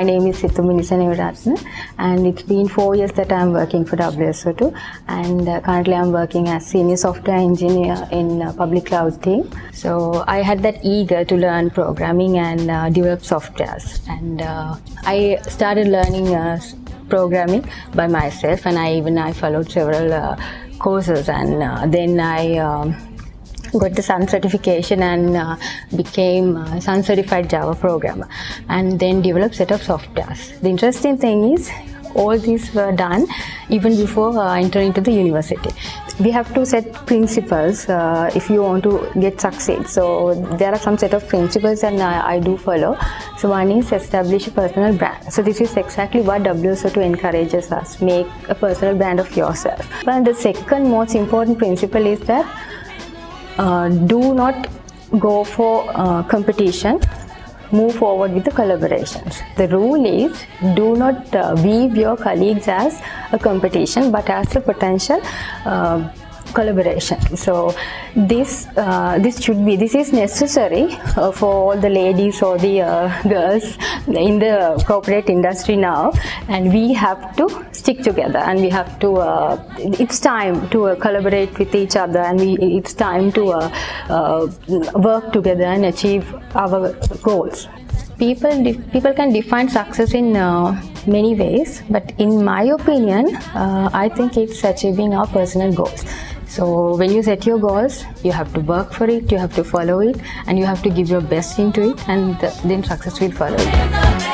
my name is Situ Minisanevratna and it's been four years that I'm working for WSO2 and uh, currently I'm working as senior software engineer in uh, public cloud team. So I had that eager to learn programming and uh, develop softwares and uh, I started learning uh, programming by myself and I even I followed several uh, courses and then I um, got the Sun certification and uh, became a Sun certified Java programmer and then developed set of softwares. The interesting thing is all these were done even before uh, entering into the university. We have to set principles uh, if you want to get succeed. So there are some set of principles and I, I do follow. So one is establish a personal brand. So this is exactly what WSO2 encourages us, make a personal brand of yourself. And the second most important principle is that uh, do not go for uh, competition. Move forward with the collaborations. The rule is do not uh, view your colleagues as a competition but as a potential uh, collaboration. So this uh, this should be this is necessary uh, for all the ladies or the uh, girls in the corporate industry now. And we have to stick together and we have to uh, it's time to uh, collaborate with each other and we it's time to uh, work together and achieve our goals. People people can define success in many ways but in my opinion i think it's achieving our personal goals so when you set your goals, you have to work for it, you have to follow it, and you have to give your best into it, and then success will follow.